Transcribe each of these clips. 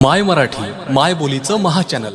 माय मराठी माय बोलीचं महाचॅनल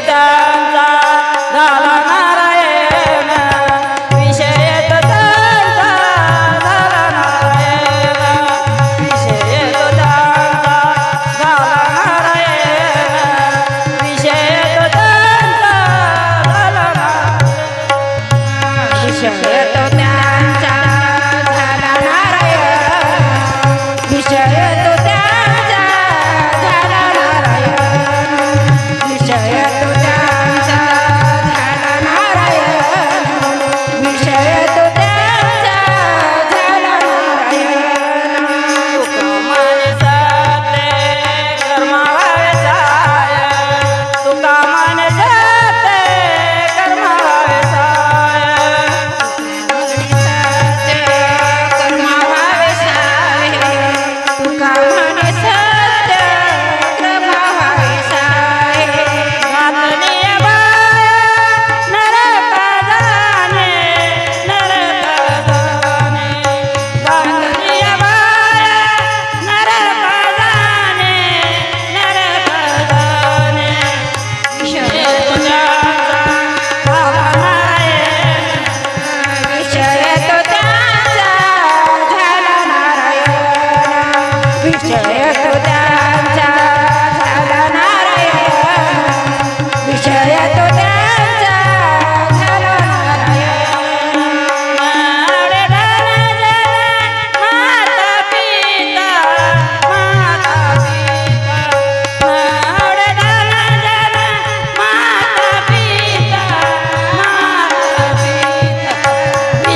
त्यांचा झाला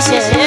Gracias.